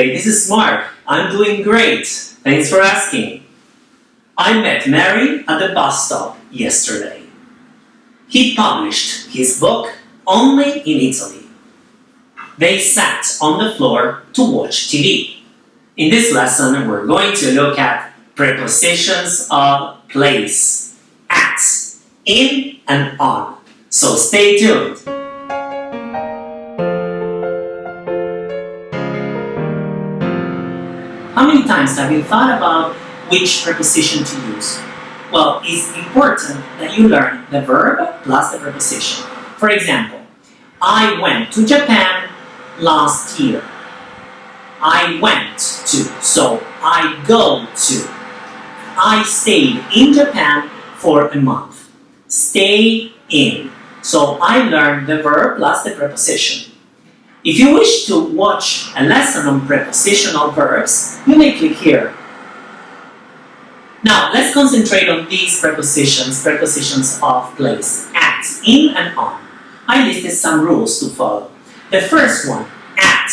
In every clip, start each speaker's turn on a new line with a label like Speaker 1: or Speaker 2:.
Speaker 1: today? This is Mark. I'm doing great. Thanks for asking. I met Mary at the bus stop yesterday. He published his book only in Italy. They sat on the floor to watch TV. In this lesson, we're going to look at prepositions of place, at, in, and on. So stay tuned. Times have you thought about which preposition to use? Well, it's important that you learn the verb plus the preposition. For example, I went to Japan last year. I went to, so I go to. I stayed in Japan for a month. Stay in. So I learned the verb plus the preposition. If you wish to watch a lesson on prepositional verbs, you may click here. Now, let's concentrate on these prepositions, prepositions of place, at, in and on. I listed some rules to follow. The first one, at.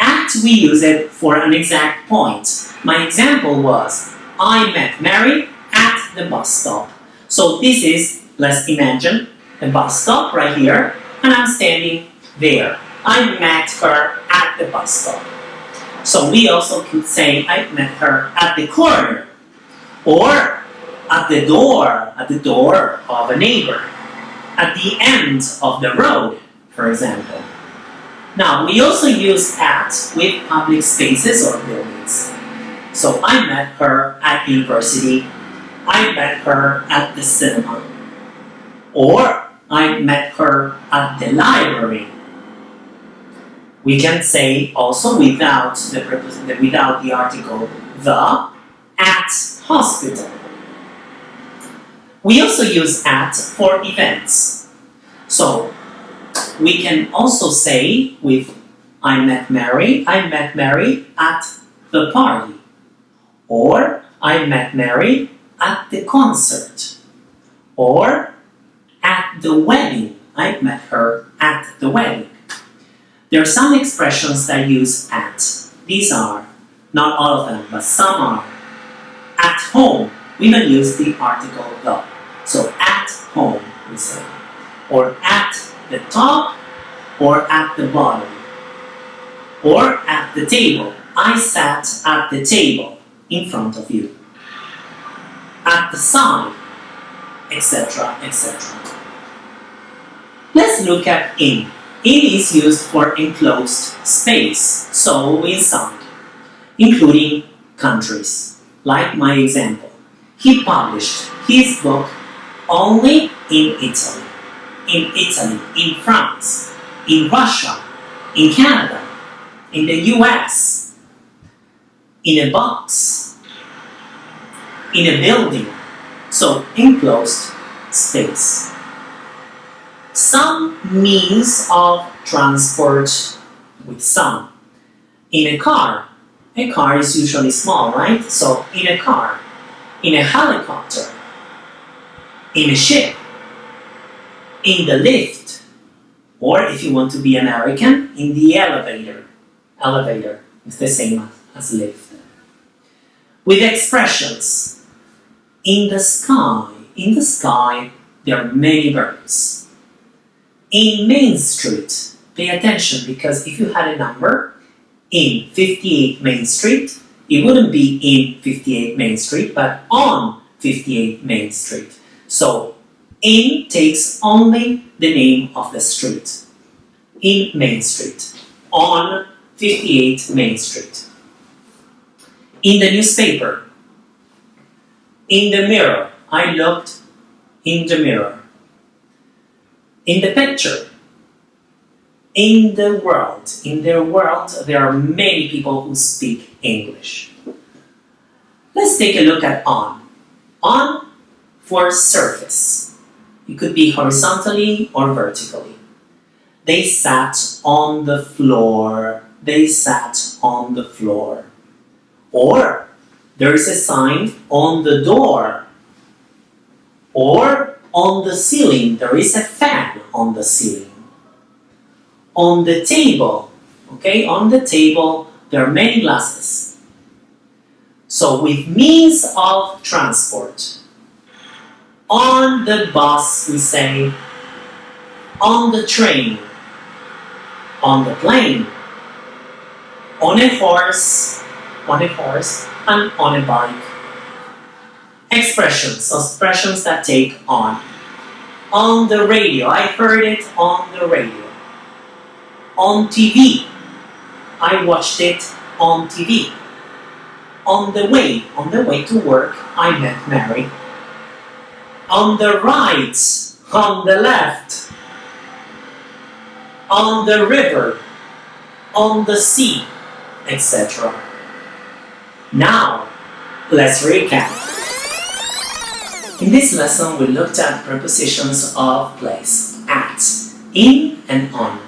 Speaker 1: At, we use it for an exact point. My example was, I met Mary at the bus stop. So this is, let's imagine, the bus stop right here, and I'm standing there. I met her at the bus stop. So we also could say I met her at the corner or at the door, at the door of a neighbor, at the end of the road, for example. Now, we also use at with public spaces or buildings. So I met her at university, I met her at the cinema, or I met her at the library we can say also without the, without the article the at hospital. We also use at for events. So we can also say with I met Mary, I met Mary at the party. Or I met Mary at the concert. Or at the wedding. I met her at the wedding. There are some expressions that use at. These are, not all of them, but some are. At home, we don't use the article the. So at home, we say. Or at the top, or at the bottom. Or at the table. I sat at the table in front of you. At the side, etc., etc. Let's look at in. It is used for enclosed space, so inside, including countries, like my example. He published his book only in Italy, in Italy, in France, in Russia, in Canada, in the US, in a box, in a building, so enclosed space some means of transport with some. In a car, a car is usually small, right? So in a car, in a helicopter, in a ship, in the lift, or if you want to be American, in the elevator. Elevator is the same as lift. With expressions, in the sky, in the sky, there are many birds in Main Street, pay attention because if you had a number in 58 Main Street, it wouldn't be in 58 Main Street, but on 58 Main Street. So, in takes only the name of the street. In Main Street. On 58 Main Street. In the newspaper. In the mirror. I looked in the mirror in the picture. In the world, in their world, there are many people who speak English. Let's take a look at on. On for surface. It could be horizontally or vertically. They sat on the floor. They sat on the floor. Or there is a sign on the door. Or on the ceiling, there is a fan on the ceiling. On the table, okay, on the table, there are many glasses. So with means of transport, on the bus we say, on the train, on the plane, on a horse, on a horse, and on a bike. Expressions, expressions that take on. On the radio, I heard it on the radio. On TV, I watched it on TV. On the way, on the way to work, I met Mary. On the right, on the left, on the river, on the sea, etc. Now, let's recap. In this lesson, we looked at prepositions of place, at, in and on.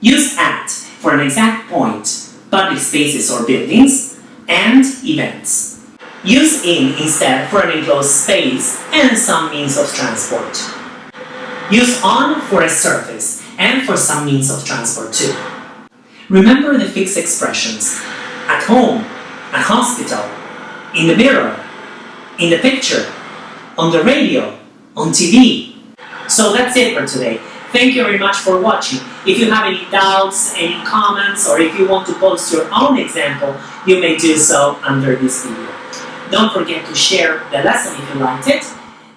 Speaker 1: Use at for an exact point, public spaces or buildings, and events. Use in instead for an enclosed space and some means of transport. Use on for a surface and for some means of transport too. Remember the fixed expressions at home, at hospital, in the mirror, in the picture, on the radio, on TV. So that's it for today. Thank you very much for watching. If you have any doubts, any comments, or if you want to post your own example, you may do so under this video. Don't forget to share the lesson if you liked it.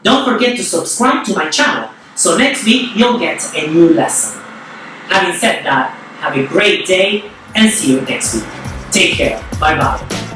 Speaker 1: Don't forget to subscribe to my channel, so next week you'll get a new lesson. Having said that, have a great day and see you next week. Take care. Bye bye.